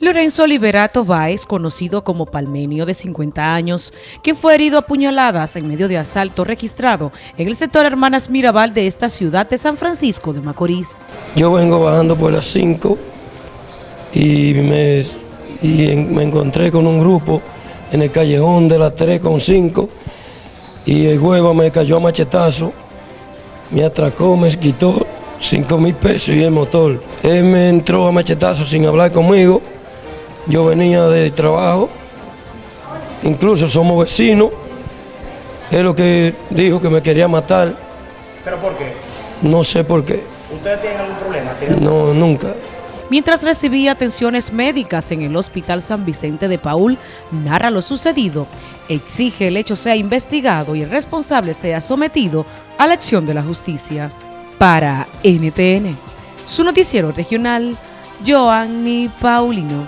Lorenzo Liberato Báez, conocido como Palmenio de 50 años, quien fue herido a puñaladas en medio de asalto registrado en el sector Hermanas Mirabal de esta ciudad de San Francisco de Macorís. Yo vengo bajando por las 5 y, me, encontré con un grupo en el callejón de las 3 con 5 y el huevo me cayó a machetazo, me atracó, me quitó 5 mil pesos y el motor. Él me entró a machetazo sin hablar conmigo yo venía de trabajo, incluso somos vecinos. Es lo que dijo que me quería matar. ¿Pero por qué? No sé por qué. ¿Ustedes tienen algún problema? No, nunca. Mientras recibía atenciones médicas en el Hospital San Vicente de Paul, narra lo sucedido, exige el hecho sea investigado y el responsable sea sometido a la acción de la justicia. Para NTN, su noticiero regional, Joanny Paulino.